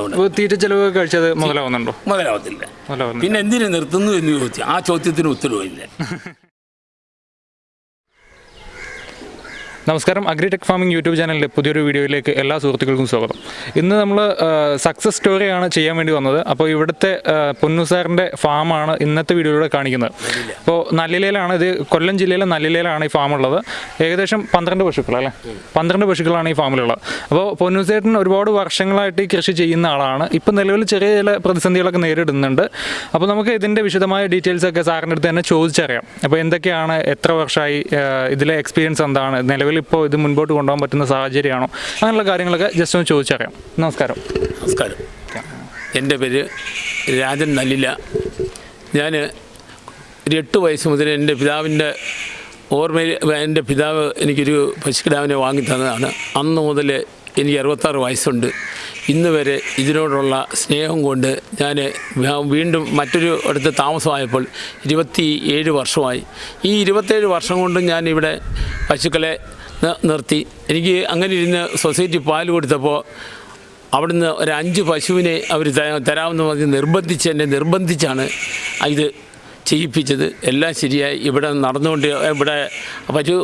ഉണ്ട്. തീറ്റ ചെലവ് കഴിച്ചത് മുതലാവുന്നുണ്ടോ? മുതലാവത്തില്ല പിന്നെ എന്തിനു നിർത്തുന്നു എന്ന് ചോദിച്ചു ആ ചോദ്യത്തിന് ഉത്തരവില്ല നമസ്കാരം. അഗ്രിടെക് ഫാമിംഗ് യൂട്യൂബ് ചാനലിന്റെ പുതിയൊരു വീഡിയോയിലേക്ക് എല്ലാ സുഹൃത്തുക്കൾക്കും സ്വാഗതം. ഇന്ന് നമ്മൾ സക്സസ് സ്റ്റോറിയാണ് ചെയ്യാൻ വേണ്ടി വന്നത്. അപ്പോൾ ഇവിടുത്തെ പൊന്നു സാറിന്റെ ഫാമാണ് ഇന്നത്തെ വീഡിയോയിലൂടെ കാണിക്കുന്നത്. അപ്പോൾ നല്ലിലയിലാണ് ഇത് കൊല്ലം ജില്ലയിലെ നല്ലിലയിലാണ് ഈ ഫാം ഉള്ളത് ഏകദേശം പന്ത്രണ്ട് പശുക്കൾ അല്ലേ? പന്ത്രണ്ട് പശുക്കളാണ് ഈ ഫാമിലുള്ളത്. അപ്പോൾ പൊന്നു ചേട്ടൻ ഒരുപാട് വർഷങ്ങളായിട്ട് ഈ കൃഷി ചെയ്യുന്ന ആളാണ്. ഇപ്പം നിലവിൽ ചെറിയ ചില പ്രതിസന്ധികളൊക്കെ നേരിടുന്നുണ്ട്. അപ്പോൾ നമുക്ക് ഇതിന്റെ വിശദമായ ഡീറ്റെയിൽസൊക്കെ സാറിന്റെ അടുത്ത് തന്നെ ചോദിച്ചറിയാം. അപ്പോൾ എന്തൊക്കെയാണ് എത്ര വർഷമായി ഇതിലെ എക്സ്പീരിയൻസ് എന്താണ് നിലവിൽ ഇപ്പോൾ ഇത് മുൻപോട്ട് കൊണ്ടുപോകാൻ പറ്റുന്ന സാഹചര്യമാണോ? അങ്ങനെയുള്ള കാര്യങ്ങളൊക്കെ ജസ്റ്റ് ഒന്ന് ചോദിച്ചറിയാം. നമസ്കാരം. നമസ്കാരം. എന്റെ പേര് രാജൻ നല്ലില. ഞാൻ ഒരു എട്ട് വയസ്സ് മുതൽ എന്റെ പിതാവിന്റെ ഓർമ്മയിൽ എന്റെ പിതാവ് എനിക്കൊരു പശുക്കിടാവിനെ വാങ്ങി തന്നതാണ്. അന്ന് മുതൽ എനിക്ക് അറുപത്താറ് വയസ്സുണ്ട്. ഇന്ന് വരെ ഇതിനോടുള്ള സ്നേഹം കൊണ്ട് ഞാൻ വീണ്ടും മറ്റൊരു അടുത്ത് താമസമായപ്പോൾ ഇരുപത്തി ഏഴ് വർഷമായി. ഈ ഇരുപത്തേഴ് വർഷം കൊണ്ട് ഞാൻ ഇവിടെ പശുക്കളെ നിർത്തി. എനിക്ക് അങ്ങനെ ഇരുന്ന് സൊസൈറ്റി പാൽ കൊടുത്തപ്പോൾ അവിടുന്ന് ഒരു അഞ്ച് പശുവിനെ അവർ തരാമെന്ന് പറഞ്ഞ് നിർബന്ധിച്ച് എന്നെ നിർബന്ധിച്ചാണ് ഇത് ചെയ്യിപ്പിച്ചത് എല്ലാം ശരിയായി. ഇവിടെ നടന്നുകൊണ്ട് ഇവിടെ പശു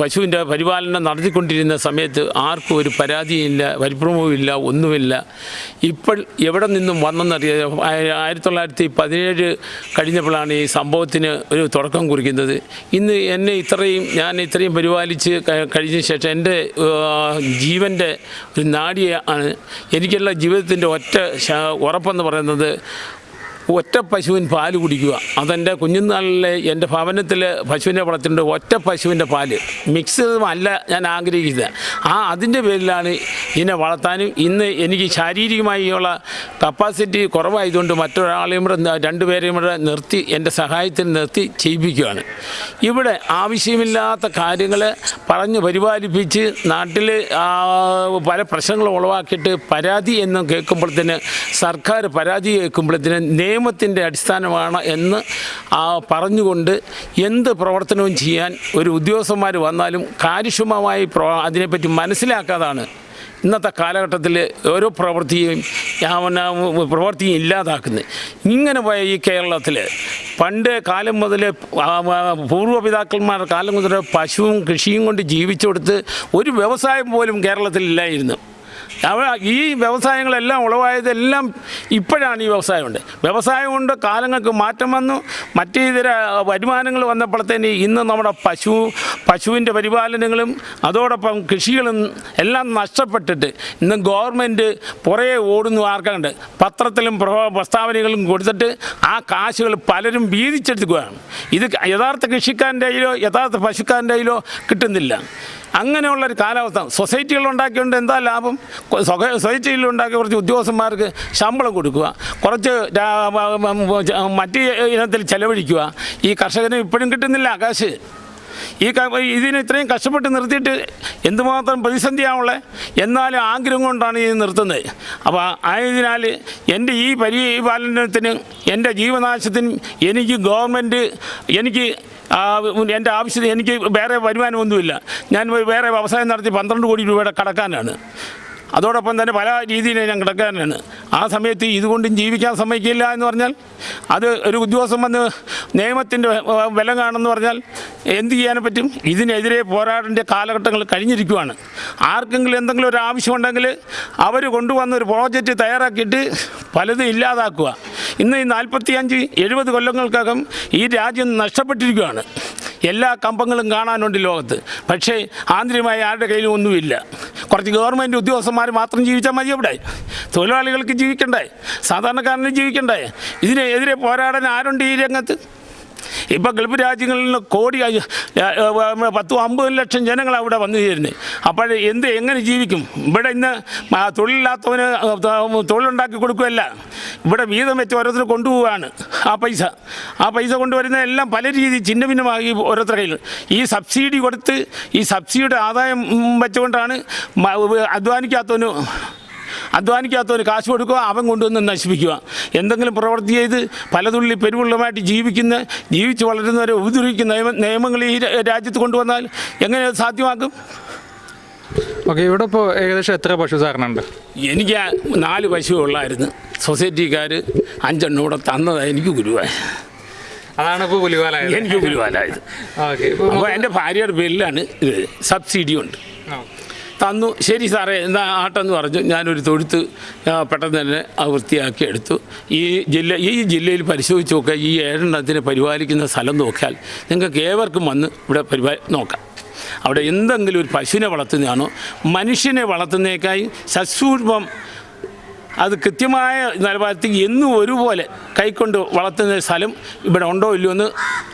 പശുവിന്റെ പരിപാലനം നടത്തിക്കൊണ്ടിരുന്ന സമയത്ത് ആർക്കും ഒരു പരാതിയില്ല പരിഭ്രമവുമില്ല ഒന്നുമില്ല. ഇപ്പോൾ എവിടെ നിന്നും വന്നെന്നറിയാം. ആയിരത്തി തൊള്ളായിരത്തി പതിനേഴ് കഴിഞ്ഞപ്പോഴാണ് ഈ സംഭവത്തിന് ഒരു തുടക്കം കുറിക്കുന്നത്. ഇന്ന് എന്നെ ഇത്രയും ഞാൻ ഇത്രയും പരിപാലിച്ച് കഴിഞ്ഞ ശേഷം എന്റെ ജീവന്റെ ഒരു നാടിയാണ്. എനിക്കുള്ള ജീവിതത്തിന്റെ ഒറ്റ ഉറപ്പെന്ന് പറയുന്നത് ഒറ്റ പശുവിൻ പാൽ കുടിക്കുക. അതെന്റെ കുഞ്ഞുനാളിലെ എന്റെ ഭവനത്തിൽ പശുവിനെ വളർത്തിട്ടുണ്ട് ഒറ്റ പശുവിന്റെ പാൽ. മിക്സ് അല്ല ഞാൻ ആഗ്രഹിക്കുന്നത്. ആ അതിന്റെ പേരിലാണ് ഇതിനെ വളർത്താനും ഇന്ന് എനിക്ക് ശാരീരികമായുള്ള കപ്പാസിറ്റി കുറവായതുകൊണ്ട് മറ്റൊരാളെയും കൂടെ ന- രണ്ടുപേരെയും കൂടെ നിർത്തി എന്റെ സഹായത്തിൽ നിർത്തി ചെയ്യിപ്പിക്കുകയാണ്. ഇവിടെ ആവശ്യമില്ലാത്ത കാര്യങ്ങൾ പറഞ്ഞ് പരിപാലിപ്പിച്ച് നാട്ടിൽ പല പ്രശ്നങ്ങൾ ഉളവാക്കിയിട്ട് പരാതി എന്ന് കേൾക്കുമ്പോഴത്തേന് സർക്കാർ പരാതി കേൾക്കുമ്പോഴത്തേന് നിയമത്തിന്റെ അടിസ്ഥാനമാണ് എന്ന് പറഞ്ഞുകൊണ്ട് എന്ത് പ്രവർത്തനവും ചെയ്യാൻ ഒരു ഉദ്യോഗസ്ഥന്മാർ വന്നാലും കാര്യക്ഷമമായി പ്രോ അതിനെപ്പറ്റി മനസ്സിലാക്കാതാണ്. ഇന്നത്തെ കാലഘട്ടത്തിൽ ഓരോ പ്രവൃത്തിയും പ്രവൃത്തിയും ഇല്ലാതാക്കുന്നത് ഇങ്ങനെ പോയ ഈ കേരളത്തിൽ പണ്ട് കാലം മുതൽ പൂർവപിതാക്കന്മാരുടെ കാലം മുതൽ പശുവും കൃഷിയും കൊണ്ട് ജീവിച്ചു കൊടുത്ത് ഒരു വ്യവസായം പോലും കേരളത്തിൽ ഇല്ലായിരുന്നു അവ ഈ വ്യവസായങ്ങളെല്ലാം ഉളവായതെല്ലാം ഇപ്പോഴാണ് ഈ വ്യവസായമുണ്ട്. വ്യവസായം കൊണ്ട് കാലങ്ങൾക്ക് മാറ്റം വന്നു. മറ്റ് ഇതര വരുമാനങ്ങൾ വന്നപ്പോഴത്തേന് ഇന്ന് നമ്മുടെ പശു പശുവിന്റെ പരിപാലനങ്ങളും അതോടൊപ്പം കൃഷികളും എല്ലാം നഷ്ടപ്പെട്ടിട്ട് ഇന്ന് ഗവൺമെന്റ് പുറകെ ഓടുന്നു ആർക്കുണ്ട്. പത്രത്തിലും പ്രസ്താവനകളും കൊടുത്തിട്ട് ആ കാശുകൾ പലരും വീതിച്ചെടുക്കുകയാണ്. ഇത് യഥാർത്ഥ കൃഷിക്കാരന്റെ കയ്യിലോ യഥാർത്ഥ പശുക്കാരന്റെ കയ്യിലോ കിട്ടുന്നില്ല. അങ്ങനെയുള്ളൊരു കാലാവസ്ഥ. സൊസൈറ്റികൾ ഉണ്ടാക്കിയുണ്ട് എന്താ ലാഭം? സൊസൈറ്റിയിൽ ഉണ്ടാക്കിയ കുറച്ച് ഉദ്യോഗസ്ഥന്മാർക്ക് ശമ്പളം കൊടുക്കുക. കുറച്ച് മറ്റ് ഇനത്തിൽ ചെലവഴിക്കുക. ഈ കർഷകന് ഇപ്പോഴും കിട്ടുന്നില്ല കാശ്. ഈ ഇതിന് ഇത്രയും കഷ്ടപ്പെട്ട് നിർത്തിയിട്ട് എന്തുമാത്രം പ്രതിസന്ധിയാവുള്ളത് എന്നാലും ആഗ്രഹം കൊണ്ടാണ് ഇത് നിർത്തുന്നത്. അപ്പോൾ ആയതിനാൽ എന്റെ ഈ പരിപാലനത്തിനും എന്റെ ജീവനാശത്തിനും എനിക്ക് ഗവൺമെന്റ് എനിക്ക് എന്റെ ആവശ്യത്തിന് എനിക്ക് വേറെ വരുമാനമൊന്നുമില്ല. ഞാൻ വേറെ വ്യവസായം നടത്തി പന്ത്രണ്ട് കോടി രൂപയുടെ കടക്കാനാണ് അതോടൊപ്പം തന്നെ പല രീതിയിൽ ഞാൻ കിടക്കാനാണ് ആ സമയത്ത് ഇതുകൊണ്ടും ജീവിക്കാൻ സമ്മതിക്കില്ല എന്ന് പറഞ്ഞാൽ അത് ഒരു ഉദ്യോഗസ്ഥൻ വന്ന് നിയമത്തിന്റെ വില കാണുമെന്ന് പറഞ്ഞാൽ എന്ത് ചെയ്യാൻ പറ്റും? ഇതിനെതിരെ പോരാടേണ്ട കാലഘട്ടങ്ങൾ കഴിഞ്ഞിരിക്കുവാണ്. ആർക്കെങ്കിലും എന്തെങ്കിലും ഒരു ആവശ്യമുണ്ടെങ്കിൽ അവർ കൊണ്ടുവന്ന ഒരു പ്രോജക്റ്റ് തയ്യാറാക്കിയിട്ട് പലതും ഇല്ലാതാക്കുക. ഇന്ന് ഈ നാൽപ്പത്തിയഞ്ച് എഴുപത് കൊല്ലങ്ങൾക്കകം ഈ രാജ്യം നഷ്ടപ്പെട്ടിരിക്കുകയാണ്. എല്ലാ കമ്പങ്ങളും കാണാനുണ്ട് ലോകത്ത്. പക്ഷേ ആന്തരികമായി ആരുടെ കയ്യിലും ഒന്നുമില്ല. കുറച്ച് ഗവൺമെന്റ് ഉദ്യോഗസ്ഥന്മാർ മാത്രം ജീവിച്ചാൽ മതി അവിടെ. തൊഴിലാളികൾക്ക് ജീവിക്കണ്ടേ? സാധാരണക്കാരന് ജീവിക്കണ്ടേ? ഇതിനെതിരെ പോരാടാൻ ആരുണ്ട് ഈ രംഗത്ത്? ഇപ്പം ഗൾഫ് രാജ്യങ്ങളിൽ നിന്ന് കോടി പത്തും അമ്പത് ലക്ഷം ജനങ്ങൾ അവിടെ വന്നു ചേരുന്നത് അപ്പോൾ എന്ത് എങ്ങനെ ജീവിക്കും? ഇവിടെ ഇന്ന് തൊഴിലില്ലാത്തവന് തൊഴിലുണ്ടാക്കി കൊടുക്കുകയല്ല. ഇവിടെ വീതം വെച്ച് ഓരോരുത്തർ കൊണ്ടുപോവുകയാണ്. ആ പൈസ. ആ പൈസ കൊണ്ടുവരുന്ന എല്ലാം പല രീതി ചിഹ്ന ഭിന്നമാകി ഓരോരുത്തരുടെ കയ്യിൽ ഈ സബ്സിഡി കൊടുത്ത് ഈ സബ്സിഡിയുടെ ആദായം വെച്ചുകൊണ്ടാണ് അധ്വാനിക്കാത്തവന് അധ്വാനിക്കാത്തവന് കാശ് കൊടുക്കുക അവൻ കൊണ്ടുവന്ന് നശിപ്പിക്കുക. എന്തെങ്കിലും പ്രവൃത്തി ചെയ്ത് പലതുള്ളി പെരുവുള്ളമായിട്ട് ജീവിക്കുന്ന ജീവിച്ച് വളരുന്നവരെ ഉപദ്രവിക്കുന്ന നിയമ നിയമങ്ങൾ ഈ രാജ്യത്ത് കൊണ്ടുവന്നാൽ എങ്ങനെ അത് സാധ്യമാക്കും ഓക്കെ ഇവിടെ ഇപ്പോൾ ഏകദേശം എത്ര പശു സാറിനുണ്ട് എനിക്ക് നാല് പശു ഉള്ളായിരുന്നു. സൊസൈറ്റിക്കാർ അഞ്ചെണ്ണം കൂടെ തന്നതാണ് എനിക്ക് ഗുരുവായ അതാണ് ഇപ്പോൾ പുലിവാലായത്. എനിക്ക് പുലിവാലായത് ഓക്കെ അപ്പോൾ എന്റെ ഭാര്യയുടെ പേരിലാണ് ഇത്. സബ്സിഡി ഉണ്ട്. തന്നു. ശരി സാറേ എന്നാ ആട്ടെന്ന് പറഞ്ഞു. ഞാനൊരു തൊഴുത്ത് പെട്ടെന്ന് തന്നെ ആ വൃത്തിയാക്കി എടുത്തു. ഈ ജില്ല ഈ ജില്ലയിൽ പരിശോധിച്ച് നോക്കുക. ഈ ഏഴെണ്ണത്തിനെ പരിപാലിക്കുന്ന സ്ഥലം നോക്കിയാൽ നിങ്ങൾക്ക് ഏവർക്കും വന്ന് ഇവിടെ പരിപാലി നോക്കാം. അവിടെ എന്തെങ്കിലും ഒരു പശുവിനെ വളർത്തുന്നതാണോ? മനുഷ്യനെ വളർത്തുന്നതിനേക്കായി സസൂക്ഷ്മം അത് കൃത്യമായ നിലവാരത്തിൽ എന്നും ഒരുപോലെ കൈക്കൊണ്ട് വളർത്തുന്ന സ്ഥലം ഇവിടെ ഉണ്ടോ ഇല്ലയോ എന്ന്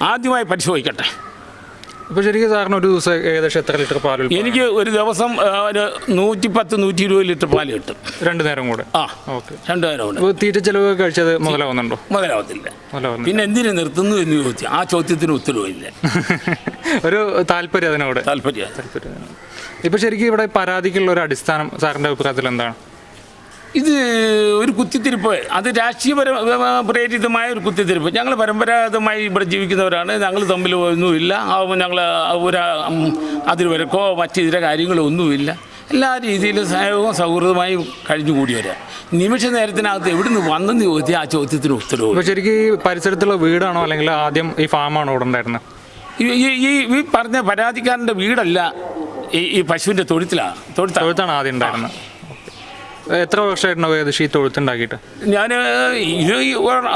ആദ്യമായി പരിശോധിക്കട്ടെ. ഇപ്പോൾ ശരിക്കും സാറിന് ഒരു ദിവസം ഏകദേശം എത്ര ലിറ്റർ പാൽ? എനിക്ക് ഒരു ദിവസം പത്ത് ഒരു നൂറ്റിപ്പത്ത് നൂറ്റി ഇരുപത് ലിറ്റർ പാൽ കിട്ടും. രണ്ടു നേരം കൂടെ? ആ ഓക്കെ. രണ്ടു നേരം കൂടെ. തീറ്റ ചെലവ് കഴിച്ചത് മുതലാവുന്നുണ്ടോ? മുതലാവത്തില്ല. പിന്നെ എന്തിനു നിർത്തുന്നു എന്ന് ചോദിച്ചു ആ ചോദ്യത്തിന് ഉത്തരവില്ല ഒരു താല്പര്യം അതിനോട് താല്പര്യം. ഇപ്പൊ ശരിക്കും ഇവിടെ പരാതിക്കുള്ള ഒരു അടിസ്ഥാനം സാറിന്റെ അഭിപ്രായത്തിൽ എന്താണ്? ഇത് ഒരു കുത്തിത്തിരിപ്പ്. അത് രാഷ്ട്രീയപര പ്രേരിതമായ ഒരു കുത്തിത്തിരിപ്പ്. ഞങ്ങൾ പരമ്പരാഗതമായി ഇവിടെ ജീവിക്കുന്നവരാണ്. ഞങ്ങൾ തമ്മിൽ ഒന്നുമില്ല. ഞങ്ങൾ ഒരു ഉം, അതിർവരക്കോ മറ്റു കാര്യങ്ങളോ ഒന്നുമില്ല. എല്ലാ രീതിയിലും സ്നേഹവും സൗഹൃദമായും കഴിഞ്ഞു കൂടിയവരാ. നിമിഷ നേരത്തിനകത്ത് എവിടുന്ന് വന്നെന്ന് ചോദിച്ചാൽ ആ ചോദ്യത്തിന് ഉത്തരവ് ശരിക്കും ഈ പരിസരത്തുള്ള വീടാണോ അല്ലെങ്കിൽ ആദ്യം ഈ ഫാമാണോ ഇവിടെ ഉണ്ടായിരുന്നത്? ഈ ഈ- ഈ പറഞ്ഞ പരാതിക്കാരന്റെ വീടല്ല ഈ ഈ പശുവിന്റെ തൊഴുത്തിലാണ് തൊഴുത്താണ് ആദ്യം ഉണ്ടായിരുന്നത്. എത്ര വർഷമായിട്ടുണ്ടാവും ഏകദേശം ഈ തൊഴുത്തുണ്ടാക്കിയിട്ട്? ഞാൻ ഇത്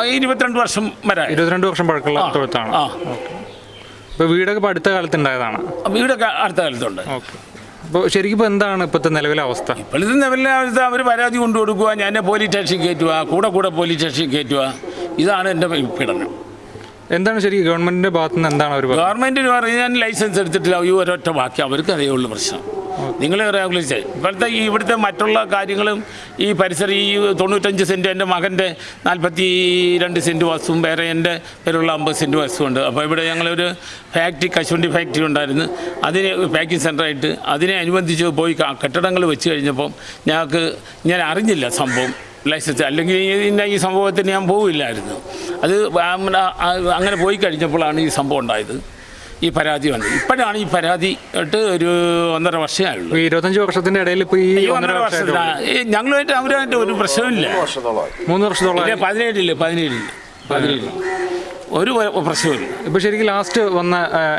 ഇരുപത്തിരണ്ട് വർഷം വരെ. ഇരുപത്തിരണ്ട് വർഷം പഴക്കമുള്ള തൊഴുത്താണ്. ആ. ഇപ്പോൾ വീടൊക്കെ ഇപ്പോൾ അടുത്ത കാലത്ത് ഉണ്ടായതാണ് വീടൊക്കെ അടുത്ത കാലത്തുണ്ട്. ഓക്കെ. അപ്പോൾ ശരിക്കും ഇപ്പോൾ എന്താണ് ഇപ്പോഴത്തെ നിലവിലെ അവസ്ഥ? ഇപ്പോഴത്തെ നിലവിലെ അവസ്ഥ അവർ പരാതി കൊണ്ടു കൊടുക്കുക ഞാൻ പോലീസ് സ്റ്റേഷൻ കയറ്റുക കൂടെ കൂടെ പോലീസ് സ്റ്റേഷൻ കയറ്റുക ഇതാണ് എന്റെ പീഡനം. എന്താണ് ശരി ഗവൺമെന്റിന്റെ ഭാഗത്ത് നിന്ന് എന്താണ് അവർ ഗവൺമെന്റിന് പറയാൻ ലൈസൻസ് എടുത്തിട്ടില്ല ഈ ഒരൊറ്റ ബാക്കി അവർക്ക് അറിയുള്ള പ്രശ്നം. നിങ്ങൾ റെഗുലേറ്റ് ഇപ്പോഴത്തെ ഈ ഇവിടുത്തെ മറ്റുള്ള കാര്യങ്ങളും ഈ പരിസരം ഈ തൊണ്ണൂറ്റഞ്ച് സെന്റ് എന്റെ മകന്റെ നാൽപ്പത്തി രണ്ട് സെന്റ് വസ്തുവും വേറെ എന്റെ പേരുള്ള അമ്പത് സെന്റ് വസ്തുവുണ്ട് അപ്പോൾ ഇവിടെ ഞങ്ങളൊരു ഫാക്ടറി കശുവണ്ടി ഫാക്ടറി ഉണ്ടായിരുന്നു. അതിന് പാക്കിംഗ് സെന്ററായിട്ട് അതിനെ അനുബന്ധിച്ച് പോയി കെട്ടിടങ്ങൾ വെച്ച് കഴിഞ്ഞപ്പം ഞങ്ങൾക്ക് ഞാൻ അറിഞ്ഞില്ല സംഭവം. ലൈസൻസ്. അല്ലെങ്കിൽ ഈ- ഇന്ന ഈ സംഭവത്തിന് ഞാൻ പോവില്ലായിരുന്നു. അത് അങ്ങനെ പോയി കഴിഞ്ഞപ്പോഴാണ് ഈ സംഭവം ഉണ്ടായത്. ഈ പരാതി വന്നത്. ഇപ്പോഴാണ് ഈ പരാതി ഇട്ട് ഒരു ഒന്നര വർഷമായുള്ളൂ ഉള്ളൂ ഈ ഇരുപത്തഞ്ച് വർഷത്തിന്റെ ഇടയിൽ ഇപ്പോൾ ഈ ഒന്നര വർഷത്തിന് ഞങ്ങളുമായിട്ട് അവരുമായിട്ട് ഒരു പ്രശ്നമില്ല മൂന്ന് വർഷത്തോളം പതിനേഴില്ല പതിനേഴില്ല പതിനേഴില്ല ഒരു പ്രശ്നമില്ല ഇപ്പൊ ശരിക്കും ലാസ്റ്റ് വന്ന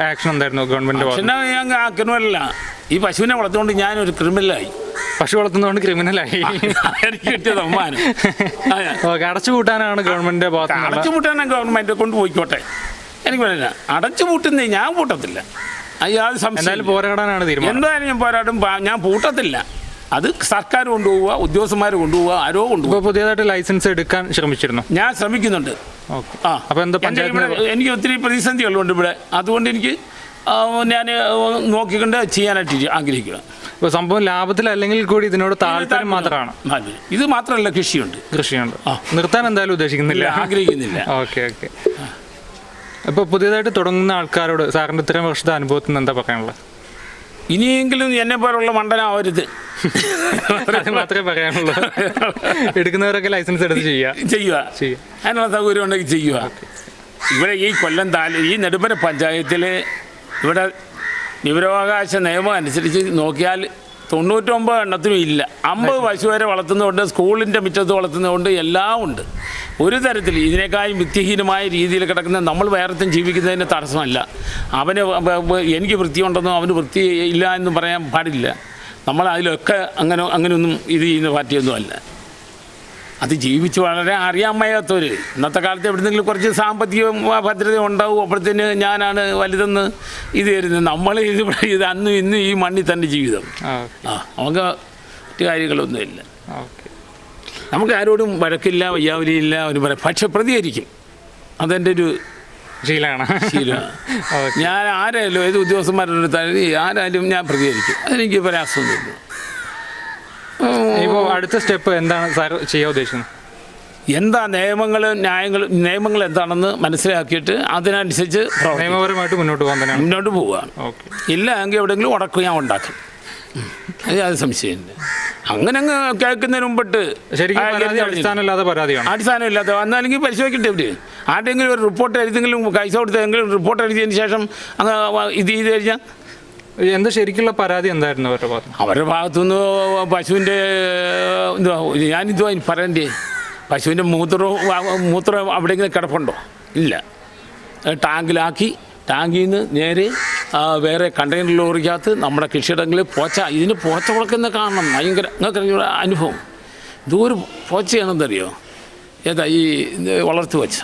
ആക്ഷൻ എന്തായിരുന്നു ഗവൺമെന്റ് പക്ഷെ ഞാൻ ക്രിമിനലല്ല ഈ പശുവിനെ വളർത്തുകൊണ്ട് ഞാനൊരു ക്രിമിനലായി. പശു വളർത്തുന്നതുകൊണ്ട് ക്രിമിനലായി. എനിക്ക് കിട്ടിയ സമ്മാനം ഗവൺമെന്റ് അടച്ചുപൂട്ടാനാണ് ഗവൺമെന്റിന്റെ ഭാഗത്ത് നിന്നുള്ള അടച്ചുപൂട്ടാൻ കൊണ്ട് കൊണ്ടുപോയിക്കോട്ടെ എനിക്ക് പറയാ അടച്ചുപൂട്ടുന്ന ഞാൻ പൂട്ടത്തില്ല. അത് സംശയം പോരാടാനാണ് തീരുമാനം. എന്തായാലും ഞാൻ പോരാടും ഞാൻ പൂട്ടത്തില്ല. അത് സർക്കാർ കൊണ്ടുപോവുക ഉദ്യോഗസ്ഥന്മാർ കൊണ്ടുപോവുക ആരോ കൊണ്ടുപോകുക ഇപ്പൊ പുതിയതായിട്ട് ലൈസൻസ് എടുക്കാൻ ശ്രമിച്ചിരുന്നു. ഞാൻ ശ്രമിക്കുന്നുണ്ട്. ആ. അപ്പൊ എന്താ പഞ്ചായത്ത് എനിക്ക് ഒത്തിരി പ്രതിസന്ധികളുണ്ട് ഇവിടെ. അതുകൊണ്ട് എനിക്ക് ഞാൻ നോക്കിക്കൊണ്ട് ചെയ്യാനായിട്ട് ആഗ്രഹിക്കുക ഇപ്പോൾ സംഭവം ലാഭത്തിലല്ലെങ്കിൽ കൂടി ഇതിനോട് താല്പര്യം മാത്രമാണ്. ഇത് മാത്രമല്ല കൃഷിയുണ്ട്. കൃഷിയുണ്ട്. നിർത്താൻ എന്തായാലും ഉദ്ദേശിക്കുന്നില്ല. ആഗ്രഹിക്കുന്നില്ല. Okay okay. ഇപ്പൊ പുതിയതായിട്ട് തുടങ്ങുന്ന ആൾക്കാരോട് സാറിന്റെ ഇത്രയും വർഷത്തെ അനുഭവത്തിൽ നിന്ന് എന്താ പറയാനുള്ളത്? ഇനിയെങ്കിലും എന്നെ പോലുള്ള മണ്ടനാവരുത്. മാത്രമേ പറയാനുള്ളൂ. എടുക്കുന്നവരൊക്കെ ലൈസൻസ് എടുത്ത് ചെയ്യുക. ചെയ്യുക. ചെയ്യുക. അതിനുള്ള സൗകര്യം ഉണ്ടെങ്കിൽ ചെയ്യുക. ഇവിടെ ഈ കൊല്ലം താലൂ ഈ നെടുമ്പന പഞ്ചായത്തിൽ ഇവിടെ വിവരാവകാശ നിയമം അനുസരിച്ച് നോക്കിയാൽ തൊണ്ണൂറ്റൊമ്പത് എണ്ണത്തിനും ഇല്ല. അമ്പത് പശു വരെ വളർത്തുന്നതുകൊണ്ട് സ്കൂളിന്റെ മുറ്റത്ത് വളർത്തുന്നതുകൊണ്ട് എല്ലാം ഉണ്ട്. ഒരു തരത്തിൽ ഇതിനേക്കാളും വിത്യഹീനമായ രീതിയിൽ കിടക്കുന്ന നമ്മൾ വേറെത്തും ജീവിക്കുന്നതിന് തടസ്സമല്ല. അവന് എനിക്ക് വൃത്തിയുണ്ടെന്നോ അവന് വൃത്തി ഇല്ല എന്നും പറയാൻ പാടില്ല. നമ്മൾ അതിലൊക്കെ അങ്ങനെ അങ്ങനെയൊന്നും ഇത് ചെയ്യുന്ന പാർട്ടിയൊന്നും അല്ല അത് ജീവിച്ച് വളരെ അറിയാൻ വയ്യാത്തവർ ഇന്നത്തെ കാലത്ത് എവിടെന്നെങ്കിലും കുറച്ച് സാമ്പത്തിക ഭദ്രത ഉണ്ടാവും അപ്പോഴത്തേന് ഞാനാണ് വലുതെന്ന് ഇത് തരുന്നത്. നമ്മൾ ഇത് ഇത് അന്നും ഇന്നും ഈ മണ്ണിൽ തന്നെ ജീവിതം. ആ നമുക്ക് മറ്റു കാര്യങ്ങളൊന്നുമില്ല നമുക്ക് ആരോടും വഴക്കില്ല വയ്യാവലിയില്ല ഒരു പറയാം. പക്ഷെ പ്രതികരിക്കും. അതെന്റെ ഒരു ശീലമാണ്. ശീലമാണ്. ഞാൻ ആരായാലും ഏത് ഉദ്യോഗസ്ഥന്മാരുടെ അടുത്തായാലും ആരായാലും ഞാൻ പ്രതികരിക്കും. അതെനിക്ക് പ്രയാസമൊന്നുമില്ല അടുത്ത സ്റ്റെപ്പ് എന്താണ് സാർ ചെയ്യാൻ ഉദ്ദേശിക്കുന്നത്? എന്താ നിയമങ്ങൾ ന്യായങ്ങൾ നിയമങ്ങൾ എന്താണെന്ന് മനസ്സിലാക്കിയിട്ട് അതിനനുസരിച്ച് നിയമപരമായിട്ട് മുന്നോട്ട് പോകാൻ തന്നെ മുന്നോട്ട് പോവുകയാണ് ഓക്കെ. ഇല്ല എങ്കിൽ എവിടെയെങ്കിലും ഉടക്കും ഞാൻ ഉണ്ടാക്കും. അത് അത് സംശയമില്ല അങ്ങനെ അങ്ങ് കേൾക്കുന്നതിന് മുമ്പിട്ട് ശരിക്കും അടിസ്ഥാനം ഇല്ലാതെ പരാതിയാണ്? വന്നാലെങ്കിൽ പരിശോധിക്കട്ടെ ഇവിടെ ആരുടെയെങ്കിലും ഒരു റിപ്പോർട്ട് എഴുതെങ്കിലും പൈസ കൊടുത്തെങ്കിലും റിപ്പോർട്ട് എഴുതിയതിന് ശേഷം അങ്ങ് ഇത് ചെയ്ത് കഴിഞ്ഞാൽ എന്താ ശരിക്കുള്ള പരാതി എന്തായിരുന്നു അവരുടെ ഭാഗത്ത്? അവരുടെ ഭാഗത്തുനിന്ന് പശുവിന്റെ ഇനി പറയണ്ടേ. പശുവിന്റെ മൂത്രവും ആ- മൂത്രം അവിടെയെങ്കിലും കിടപ്പുണ്ടോ? ഇല്ല. ടാങ്കിലാക്കി ടാങ്കിൽ നിന്ന് നേരെ വേറെ കണ്ടെയ്നർ ലോറിക്കകത്ത് നമ്മുടെ കൃഷിയിടങ്ങളിൽ പോച്ച ഇതിന് പോച്ച വളക്കുന്ന കാണണം. ഭയങ്കര നിങ്ങൾക്ക് അനുഭവം? ഇതൊരു പോച്ചയാണെന്നറിയോ? ഏതാ ഈ വളർത്തു വെച്ച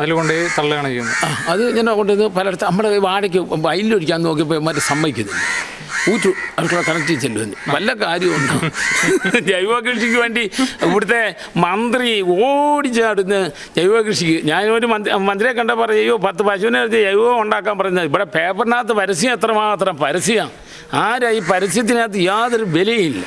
അതിൽ തള്ളുകയാണ് ചെയ്യുന്നത്. അത് ഞാൻ കൊണ്ടുവന്ന് പലയിടത്ത് നമ്മുടെ വാടയ്ക്ക് വയലിലൊഴിക്കാൻ നോക്കിയപ്പോൾ മറ്റേ സമ്മതിക്കുന്നില്ല. ഊറ്റു അടുക്കള കണക്ട് ചെല്ലുമെന്ന് വല്ല കാര്യമുണ്ടോ? ജൈവ കൃഷിക്ക് വേണ്ടി ഇവിടുത്തെ മന്ത്രി ഓടിച്ചാടുന്ന ജൈവ കൃഷിക്ക്. ഞാനൊരു മന്ത്രി മന്ത്രിയെ കണ്ട പറയോ പത്ത് പശുവിനെ ജൈവം ഉണ്ടാക്കാൻ പറയുന്നത് ഇവിടെ പേപ്പറിനകത്ത് പരസ്യം എത്രമാത്രം പരസ്യം. ആരാ ഈ പരസ്യത്തിനകത്ത് യാതൊരു വിലയില്ല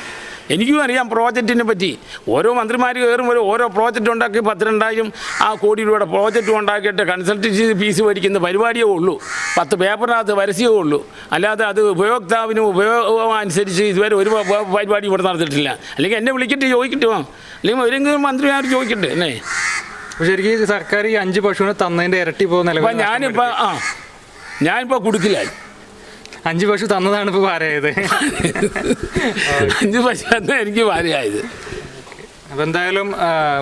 എനിക്കും അറിയാം പ്രോജക്റ്റിനെ പറ്റി. ഓരോ മന്ത്രിമാർ കയറുമ്പോൾ ഓരോ പ്രോജക്റ്റ് ഉണ്ടാക്കി പത്തിരണ്ടായിരം ആ കോടി രൂപയുടെ പ്രോജക്റ്റ് ഉണ്ടാക്കിയിട്ട് കൺസൾട്ടൻസി ഫീസ് മേടിക്കുന്ന പരിപാടിയേ ഉള്ളൂ. പത്ത് പേപ്പറിനകത്ത് പരസ്യമേ ഉള്ളൂ. അല്ലാതെ അത് ഉപയോക്താവിന് ഉപയോഗം അനുസരിച്ച് ഇതുവരെ ഒരു പരിപാടി ഇവിടെ നടത്തിയിട്ടില്ല അല്ലെങ്കിൽ എന്നെ വിളിക്കിട്ട് ചോദിക്കട്ടെ അല്ലെങ്കിൽ ഏതെങ്കിലും മന്ത്രിമാർ ചോദിക്കട്ടെ അല്ലേ? പക്ഷേ ശരിക്കും സർക്കാർ ഈ അഞ്ച് പശുവിനെ തന്നതിന്റെ ഇരട്ടി പോകുന്ന ഞാനിപ്പോൾ ആ ഞാനിപ്പോൾ കുടുക്കിലായി അഞ്ച് പശു തന്നതാണ് ഇപ്പോൾ ഭാരമായത് അഞ്ച് തന്നെ എനിക്ക് ഭാര്യയായത് അപ്പോൾ എന്തായാലും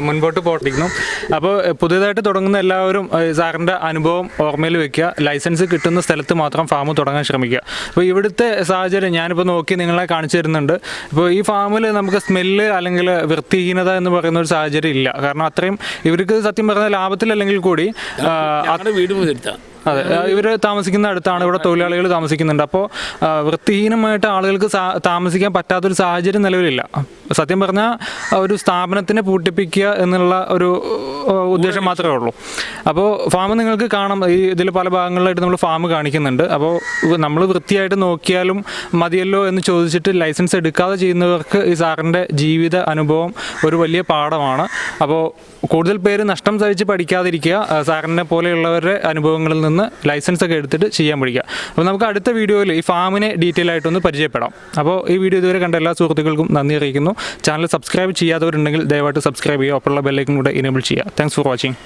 മുൻപോട്ട് പോട്ടിരിക്കുന്നു. അപ്പോൾ പുതിയതായിട്ട് തുടങ്ങുന്ന എല്ലാവരും സാറിന്റെ സാറിന്റെ അനുഭവം ഓർമ്മയിൽ വെക്കുക. ലൈസൻസ് കിട്ടുന്ന സ്ഥലത്ത് മാത്രം ഫാം തുടങ്ങാൻ ശ്രമിക്കുക. അപ്പോൾ ഇവിടുത്തെ സാഹചര്യം ഞാനിപ്പോൾ നോക്കി നിങ്ങളെ കാണിച്ചു തരുന്നുണ്ട്. ഇപ്പോൾ ഈ ഫാമിൽ നമുക്ക് സ്മെല്ല് അല്ലെങ്കിൽ വൃത്തിഹീനത എന്ന് പറയുന്ന ഒരു സാഹചര്യം ഇല്ല. കാരണം അത്രയും ഇവർക്ക് സത്യം പറഞ്ഞ ലാഭത്തിലല്ലെങ്കിൽ കൂടി വീട് മുതിർത്താം അതെ ഇവർ താമസിക്കുന്ന അടുത്താണ്. ഇവിടെ തൊഴിലാളികൾ താമസിക്കുന്നുണ്ട്. അപ്പോൾ വൃത്തിഹീനമായിട്ട് ആളുകൾക്ക് താമസിക്കാൻ പറ്റാത്തൊരു സാഹചര്യം നിലവിലില്ല. സത്യം പറഞ്ഞാൽ ഒരു സ്ഥാപനത്തിനെ പൂട്ടിപ്പിക്കുക എന്നുള്ള ഒരു ഉദ്ദേശം മാത്രമേ ഉള്ളൂ. അപ്പോൾ ഫാം നിങ്ങൾക്ക് കാണാം. ഈ ഇതിൽ പല ഭാഗങ്ങളിലായിട്ട് നമ്മൾ ഫാം കാണിക്കുന്നുണ്ട്. അപ്പോൾ നമ്മൾ വൃത്തിയായിട്ട് നോക്കിയാലും മതിയല്ലോ എന്ന് ചോദിച്ചിട്ട് ലൈസൻസ് എടുക്കാതെ ചെയ്യുന്നവർക്ക് ഈ സാറിന്റെ ജീവിത അനുഭവം ഒരു വലിയ പാഠമാണ്. അപ്പോൾ കൂടുതൽ പേര് നഷ്ടം സഹിച്ച് പഠിക്കാതിരിക്കുക സാറിനെ പോലെയുള്ളവരുടെ അനുഭവങ്ങളിൽ നിന്ന് ലൈസൻസ് ഒക്കെ എടുത്തിട്ട് ചെയ്യാൻ പഠിക്കുക. അപ്പോൾ നമുക്ക് അടുത്ത വീഡിയോയിൽ ഈ ഫാമിനെ ഡീറ്റെയിൽ ആയിട്ടൊന്ന് പരിചയപ്പെടാം. അപ്പോൾ ഈ വീഡിയോ ഇതുവരെ കണ്ട എല്ലാ സുഹൃത്തുക്കൾക്കും നന്ദി അറിയിക്കുന്നു. ചാനൽ സബ്സ്ക്രൈബ് ചെയ്യാത്തവരുണ്ടെങ്കിൽ ദയവായിട്ട് സബ്സ്ക്രൈബ് ചെയ്യുക. ഒപ്പമുള്ള ബെല്ലൈക്കും കൂടെ ഇനേബിൾ ചെയ്യുക. Thanks for watching